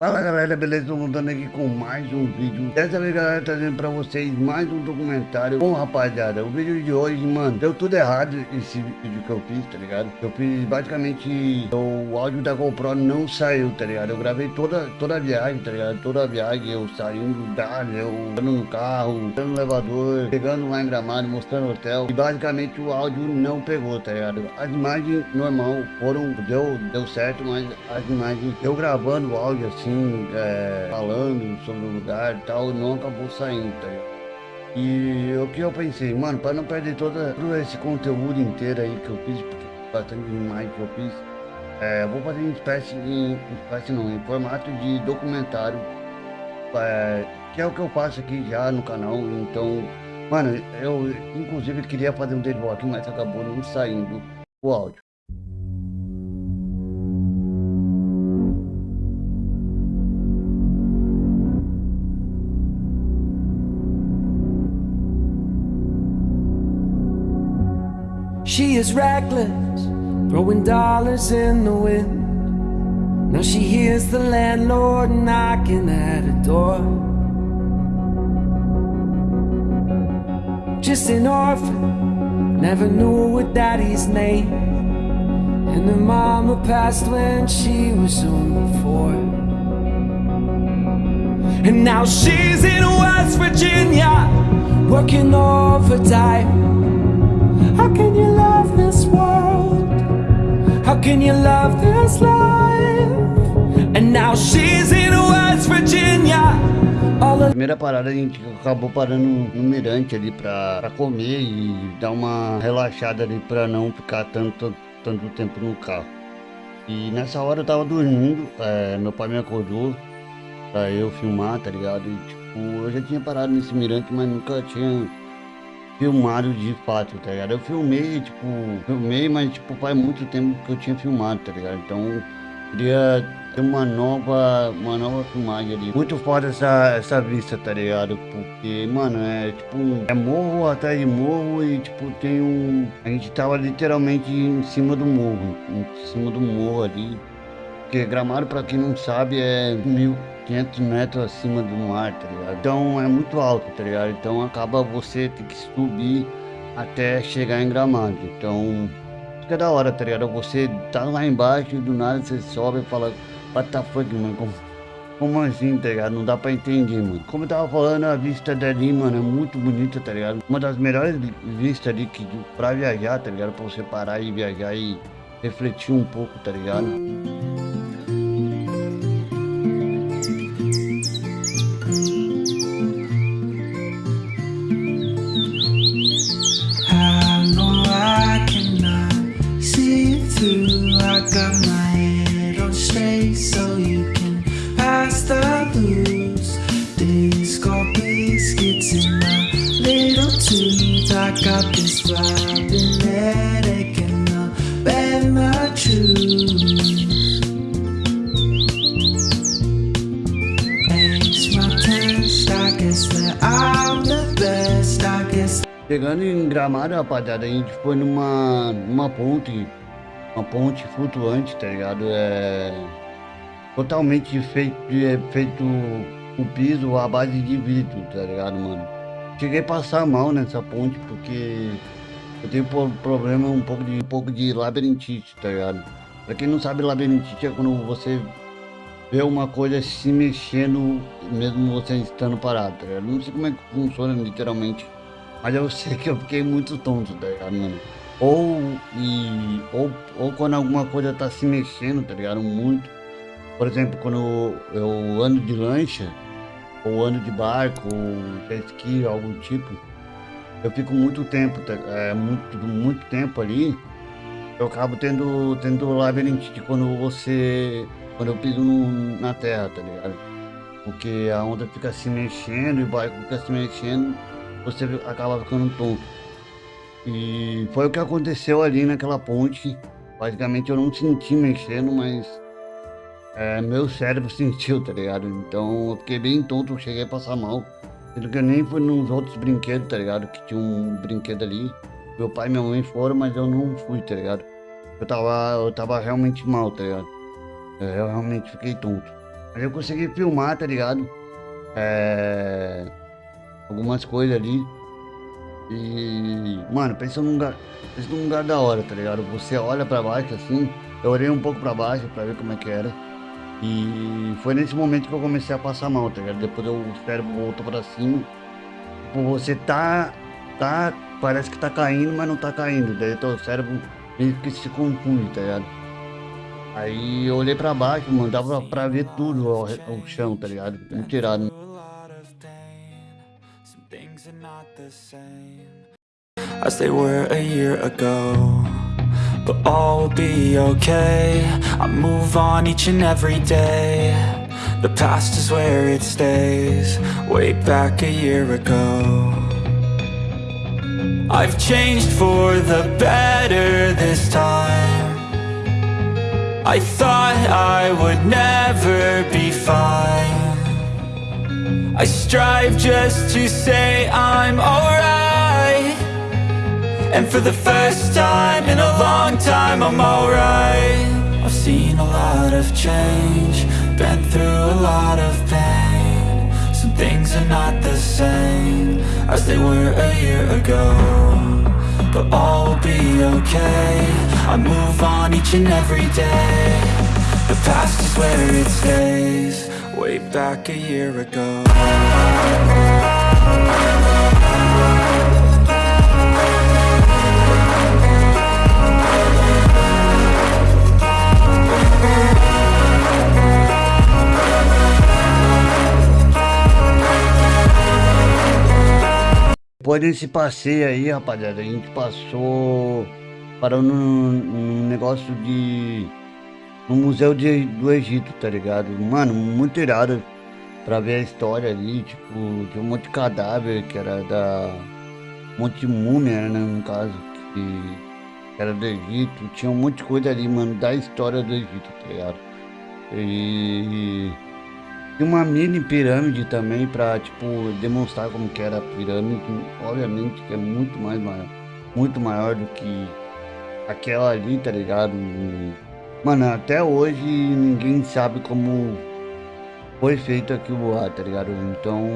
Fala galera, beleza? Voltando aqui com mais um vídeo Dessa vez galera, trazendo pra vocês mais um documentário Bom rapaziada, o vídeo de hoje, mano Deu tudo errado esse vídeo que eu fiz, tá ligado? Eu fiz basicamente O áudio da GoPro não saiu, tá ligado? Eu gravei toda, toda a viagem, tá ligado? Toda a viagem, eu saindo da eu andando no carro, andando no elevador Chegando lá em Gramado, mostrando hotel E basicamente o áudio não pegou, tá ligado? As imagens normal foram, deu, deu certo Mas as imagens, eu gravando o áudio assim assim, é, falando sobre o lugar e tal, não acabou saindo, tá E o que eu pensei, mano, para não perder toda, todo esse conteúdo inteiro aí que eu fiz, porque bastante demais que eu fiz, é, eu vou fazer uma espécie de, espécie não, em formato de documentário, é, que é o que eu faço aqui já no canal, então, mano, eu inclusive queria fazer um aqui, mas acabou não saindo o áudio. She is reckless, throwing dollars in the wind. Now she hears the landlord knocking at her door. Just an orphan, never knew her daddy's name. And her mama passed when she was only four. And now she's in West Virginia, working overtime. How can you love this world? How can you love this life? And now she's in West Virginia. Primeira parada a gente acabou parando no mirante ali pra, pra comer e dar uma relaxada ali pra não ficar tanto, tanto tempo no carro. E nessa hora eu tava dormindo, é, meu pai me acordou pra eu filmar, tá ligado? E tipo, eu já tinha parado nesse mirante, mas nunca tinha filmado de fato, tá ligado? Eu filmei, tipo, filmei, mas tipo, faz muito tempo que eu tinha filmado, tá ligado? Então, queria ter uma nova, uma nova filmagem ali. Muito foda essa, essa vista, tá ligado? Porque, mano, é tipo, é morro atrás de morro e tipo, tem um... A gente tava literalmente em cima do morro, em cima do morro ali. Porque Gramado, pra quem não sabe, é mil... 500 metros acima do mar, tá ligado? Então é muito alto, tá ligado? Então acaba você ter que subir até chegar em Gramado. Então fica da hora, tá ligado? Você tá lá embaixo e do nada você sobe e fala, what the fuck, mano? Como, como assim, tá ligado? Não dá pra entender, mano. Como eu tava falando, a vista dali, mano, é muito bonita, tá ligado? Uma das melhores vistas ali que, pra viajar, tá ligado? Pra você parar e viajar e refletir um pouco, tá ligado? Chegando em Gramado, rapaziada, a gente foi numa, numa ponte, uma ponte flutuante, tá ligado? É totalmente feito, é, feito o piso à base de vidro, tá ligado, mano? Cheguei a passar mal nessa ponte porque eu tenho problema um pouco de um pouco de labirintite, tá ligado? Pra quem não sabe, labirintite é quando você vê uma coisa se mexendo mesmo você estando parado, tá ligado? Não sei como é que funciona literalmente, mas eu sei que eu fiquei muito tonto, tá ligado, mano? Ou, e, ou, ou quando alguma coisa tá se mexendo, tá ligado? Muito. Por exemplo, quando eu ando de lancha, ou ando de barco, ou esqui, algum tipo, eu fico muito tempo, é, muito, muito tempo ali, eu acabo tendo, tendo labirintite quando você, quando eu piso no, na terra, tá ligado? Porque a onda fica se mexendo e o barco fica se mexendo, você acaba ficando tonto. E foi o que aconteceu ali naquela ponte. Basicamente eu não senti mexendo, mas é, meu cérebro sentiu, tá ligado? Então eu fiquei bem tonto, cheguei a passar mal. Sendo que eu nem fui nos outros brinquedos, tá ligado? Que tinha um brinquedo ali. Meu pai e minha mãe foram, mas eu não fui, tá ligado? Eu tava, eu tava realmente mal, tá ligado? É, eu realmente fiquei tonto. Mas eu consegui filmar, tá ligado? É... Algumas coisas ali. E, mano, pensa num lugar, pensa num lugar da hora, tá ligado? Você olha pra baixo assim, eu olhei um pouco pra baixo pra ver como é que era. E foi nesse momento que eu comecei a passar mal, tá ligado? Depois o cérebro voltou pra cima. Tipo, você tá, tá, parece que tá caindo, mas não tá caindo. Daí o cérebro meio que se confunde, tá ligado? Aí eu olhei pra baixo, mano, dava pra ver tudo o, o chão, tá ligado? Tirado. As they were a year ago. But all will be okay. I move on each and every day. The past is where it stays. Way back a year ago. I've changed for the better this time. I thought I would never be fine I strive just to say I'm alright. And for the first time in a long time I'm alright. I've seen a lot of change Been through a lot of pain. Some things are not the same As they were a year ago But all will be okay. I move on each and every day. The past is where it stays Way back a year ago. Depois desse passeio aí, rapaziada, a gente passou parou num, num negócio de no museu de, do Egito, tá ligado? Mano, muito irado pra ver a história ali, tipo, de um monte de cadáver que era da um monte de múmia, né, no caso, que era do Egito, tinha um monte de coisa ali, mano, da história do Egito, tá ligado? E e uma mini pirâmide também para tipo demonstrar como que era a pirâmide, obviamente que é muito mais maior, muito maior do que aquela ali, tá ligado? Mano, até hoje ninguém sabe como foi feito aquilo lá, tá ligado? Então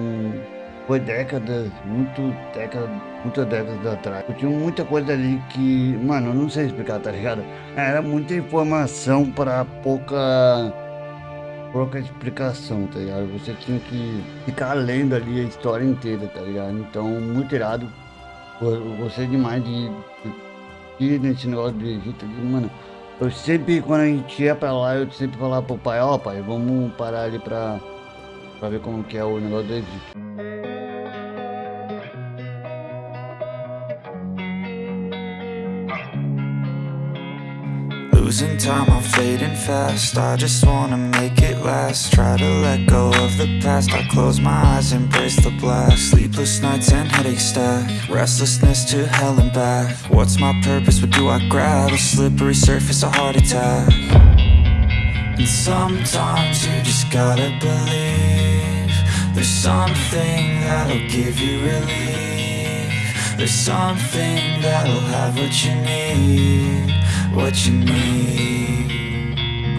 foi décadas, muito décadas, muitas décadas atrás. Eu tinha muita coisa ali que, mano, eu não sei explicar, tá ligado? Era muita informação para pouca pouca explicação, tá ligado? Você tinha que ficar lendo ali a história inteira, tá ligado? Então, muito irado. Eu gostei demais de, ir nesse negócio do Egito mano. Eu sempre, quando a gente ia pra lá, eu sempre falava pro pai, ó oh, pai, vamos parar ali pra, pra ver como que é o negócio do Egito. Losing time, I'm fading fast. I just wanna make it last. Try to let go of the past. I close my eyes, embrace the blast. Sleepless nights and headaches stack. Restlessness to hell and back. What's my purpose, what do I grab? A slippery surface, a heart attack. And sometimes you just gotta believe There's something that'll give you relief There's something that'll have what you need what you need.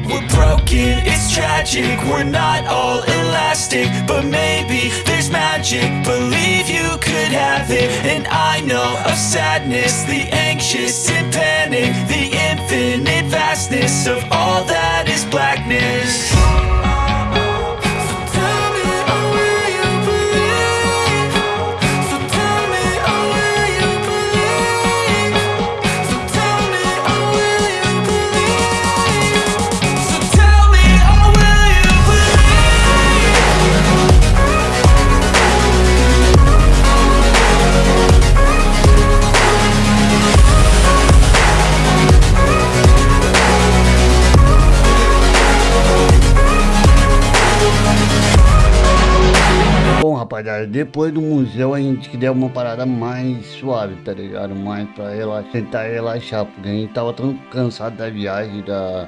We're broken, it's tragic We're not all elastic But maybe there's magic. Believe you could have it And I know of sadness The anxious and panic The infinite vastness Of all that is blackness depois do museu a gente deu uma parada mais suave, tá ligado? Mais pra relaxar, tentar relaxar, porque a gente tava tão cansado da viagem, da,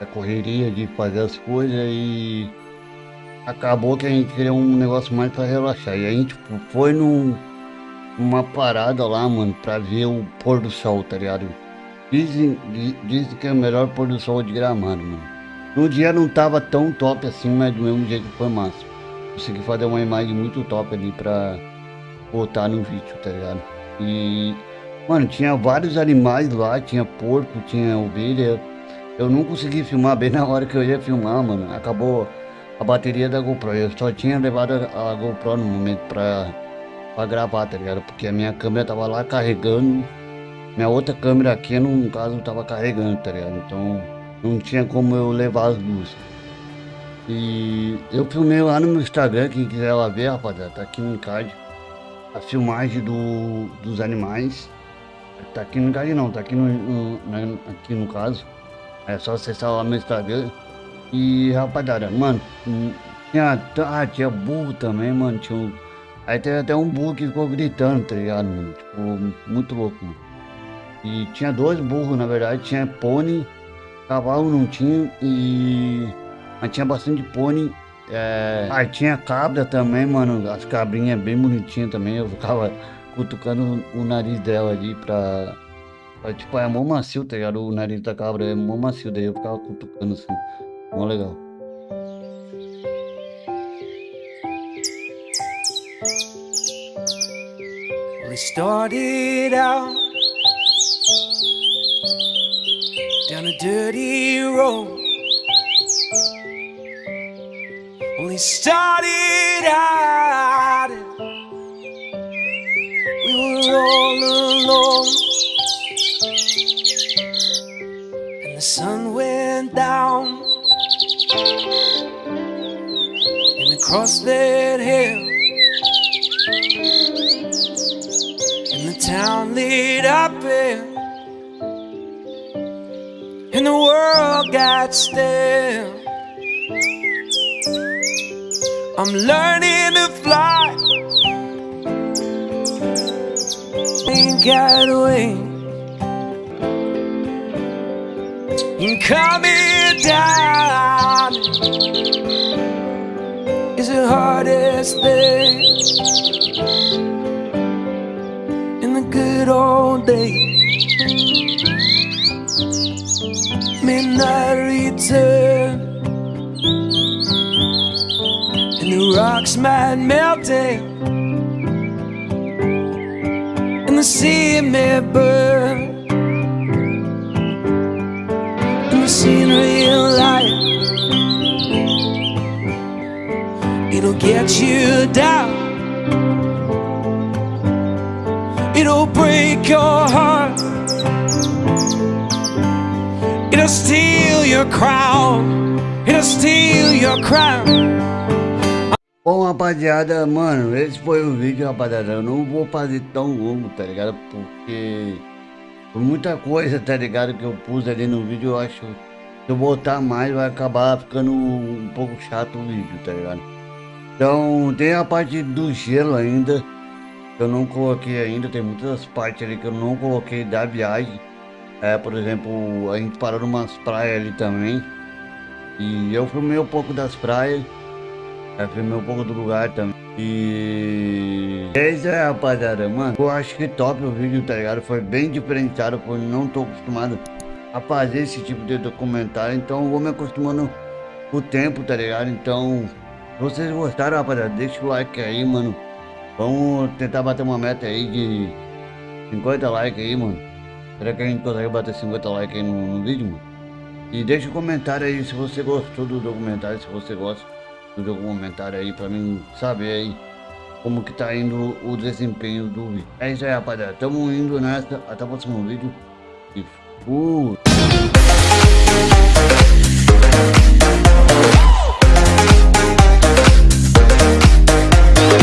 da correria de fazer as coisas e acabou que a gente queria um negócio mais pra relaxar. E a gente foi num, numa parada lá, mano, pra ver o pôr do sol, tá ligado? Dizem, dizem que é o melhor pôr do sol de gramado, mano. No dia não tava tão top assim, mas do mesmo jeito foi massa. Consegui fazer uma imagem muito top ali pra botar no vídeo, tá ligado? E, mano, tinha vários animais lá, tinha porco, tinha ovelha. Eu não consegui filmar bem na hora que eu ia filmar, mano. Acabou a bateria da GoPro. Eu só tinha levado a GoPro no momento pra, pra gravar, tá ligado? Porque a minha câmera tava lá carregando. Minha outra câmera aqui, no caso, tava carregando, tá ligado? Então não tinha como eu levar as duas. E eu filmei lá no meu Instagram, quem quiser lá ver, rapaziada, tá aqui no card. A filmagem do, dos animais. Tá aqui no card não, tá aqui no, no, aqui no caso. É só acessar lá no Instagram. E rapaziada, mano, tinha, ah, tinha burro também, mano. Tinha um, aí teve até um burro que ficou gritando, tá ligado, mano? Tipo, muito louco, mano. E tinha dois burros, na verdade, tinha pônei Cavalo não tinha e. Mas tinha bastante pônei. É... Aí tinha cabra também, mano. As cabrinhas bem bonitinhas também. Eu ficava cutucando o nariz dela ali pra. pra tipo, é mó macio, tá ligado? O nariz da cabra é mó macio, daí eu ficava cutucando assim. Mó legal. We started out down a dirty road. Only started out, we were all alone, and the sun went down, and across that hill, and the town lit up. And and the world got still. I'm learning to fly. Ain't got wings. Coming down is the hardest thing in the good old days. midnight the rocks might melt And the sea may burn And the scenery life, It'll get you down It'll break your heart It'll steal your crown. It'll steal your crown. Bom, rapaziada, mano, esse foi o vídeo, rapaziada. Eu não vou fazer tão longo, tá ligado? Porque por muita coisa, tá ligado? Que eu pus ali no vídeo, eu acho que se eu botar mais vai acabar ficando um pouco chato o vídeo, tá ligado? Então, tem a parte do gelo ainda, que eu não coloquei ainda. Tem muitas partes ali que eu não coloquei da viagem. É, por exemplo, a gente parou numas praias ali também. E eu filmei um pouco das praias. Eu filmei um pouco do lugar também. E... É isso aí, rapaziada. Mano, eu acho que top o vídeo, tá ligado? Foi bem diferenciado, porque não tô acostumado a fazer esse tipo de documentário. Então vou me acostumando com o tempo, tá ligado? Então, se vocês gostaram, rapaziada, deixa o like aí, mano. Vamos tentar bater uma meta aí de 50 likes aí, mano. Será que a gente consegue bater 50 likes aí no, no vídeo, mano? E deixa um comentário aí se você gostou do documentário, se você gosta do documentário aí, pra mim saber aí como que tá indo o desempenho do vídeo. É isso aí, rapaziada. Tamo indo nessa. Até o próximo vídeo. E fui!